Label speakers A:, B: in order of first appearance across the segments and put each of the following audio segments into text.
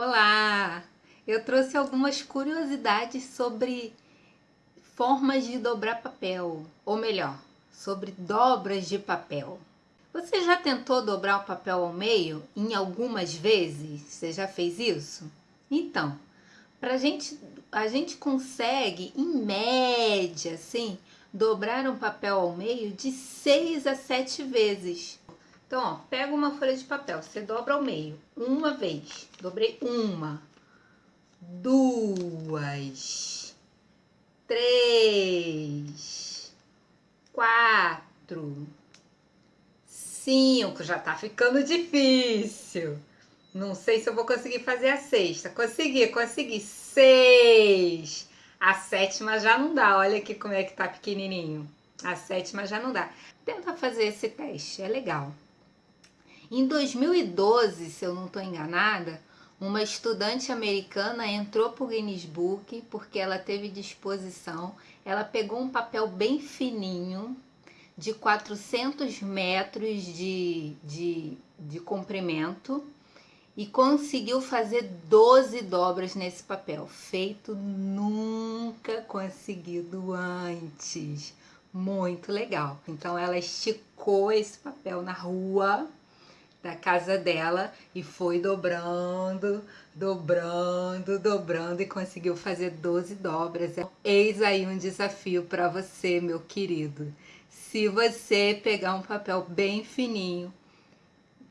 A: Olá! Eu trouxe algumas curiosidades sobre formas de dobrar papel, ou melhor, sobre dobras de papel. Você já tentou dobrar o papel ao meio em algumas vezes? Você já fez isso? Então, pra gente, a gente consegue, em média, assim, dobrar um papel ao meio de 6 a 7 vezes. Então, ó, pega uma folha de papel, você dobra ao meio, uma vez. Dobrei uma, duas, três, quatro, cinco. Já tá ficando difícil. Não sei se eu vou conseguir fazer a sexta. Consegui, consegui. Seis. A sétima já não dá. Olha aqui como é que tá pequenininho. A sétima já não dá. Tenta fazer esse teste, é legal. Em 2012, se eu não estou enganada, uma estudante americana entrou para o Guinness Book porque ela teve disposição. Ela pegou um papel bem fininho, de 400 metros de, de, de comprimento e conseguiu fazer 12 dobras nesse papel, feito nunca conseguido antes. Muito legal. Então ela esticou esse papel na rua da casa dela e foi dobrando, dobrando, dobrando e conseguiu fazer 12 dobras. Eis aí um desafio para você, meu querido. Se você pegar um papel bem fininho,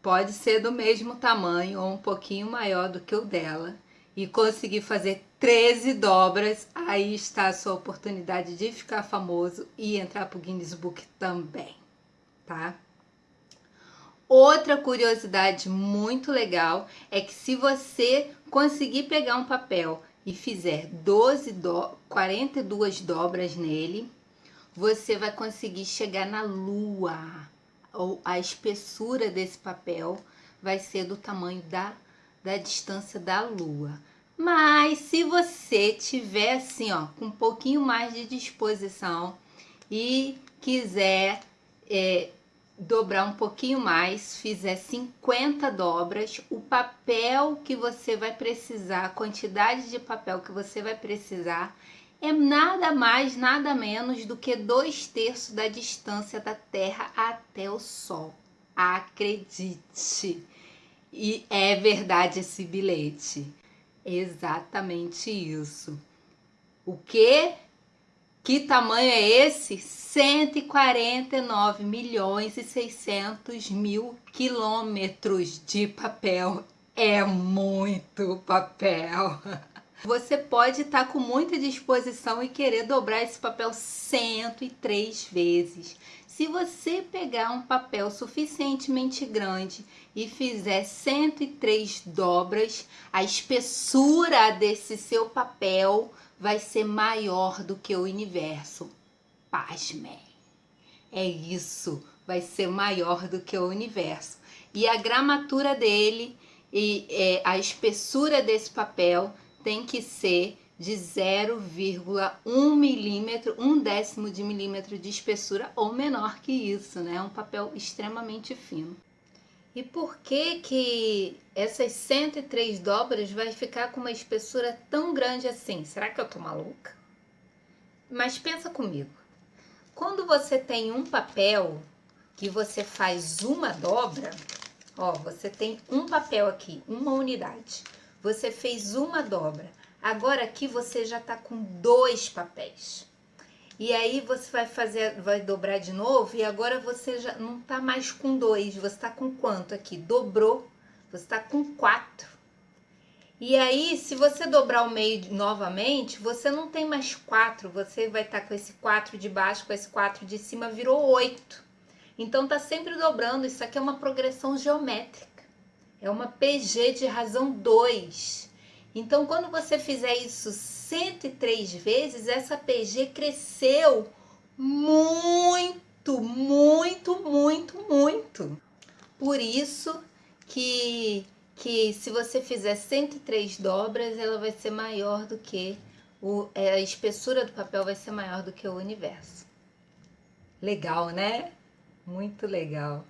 A: pode ser do mesmo tamanho ou um pouquinho maior do que o dela, e conseguir fazer 13 dobras, aí está a sua oportunidade de ficar famoso e entrar para o Guinness Book também, tá? Outra curiosidade muito legal é que se você conseguir pegar um papel e fizer 12 do, 42 dobras nele, você vai conseguir chegar na lua. Ou a espessura desse papel vai ser do tamanho da, da distância da lua. Mas se você tiver assim, ó, com um pouquinho mais de disposição e quiser é, dobrar um pouquinho mais, fizer 50 dobras, o papel que você vai precisar, a quantidade de papel que você vai precisar é nada mais, nada menos do que dois terços da distância da Terra até o Sol. Acredite! E é verdade esse bilhete. Exatamente isso. O que? Que tamanho é esse? 149 milhões e 600 mil quilômetros de papel. É muito papel. Você pode estar tá com muita disposição e querer dobrar esse papel 103 vezes. Se você pegar um papel suficientemente grande e fizer 103 dobras, a espessura desse seu papel vai ser maior do que o universo. Pasmem. É isso, vai ser maior do que o universo. E a gramatura dele e é, a espessura desse papel tem que ser de 0,1 milímetro, um décimo de milímetro de espessura ou menor que isso, né? É um papel extremamente fino. E por que que essas 103 dobras vai ficar com uma espessura tão grande assim? Será que eu tô maluca? Mas pensa comigo. Quando você tem um papel que você faz uma dobra, ó, você tem um papel aqui, uma unidade. Você fez uma dobra. Agora aqui você já tá com dois papéis. E aí você vai fazer, vai dobrar de novo e agora você já não tá mais com dois, você tá com quanto aqui? Dobrou, você tá com quatro. E aí, se você dobrar o meio novamente, você não tem mais quatro, você vai estar tá com esse quatro de baixo, com esse quatro de cima, virou oito. Então, tá sempre dobrando, isso aqui é uma progressão geométrica. É uma PG de razão 2. Então, quando você fizer isso 103 vezes, essa PG cresceu muito, muito, muito, muito. Por isso que, que se você fizer 103 dobras, ela vai ser maior do que o, é, a espessura do papel vai ser maior do que o universo. Legal, né? Muito legal.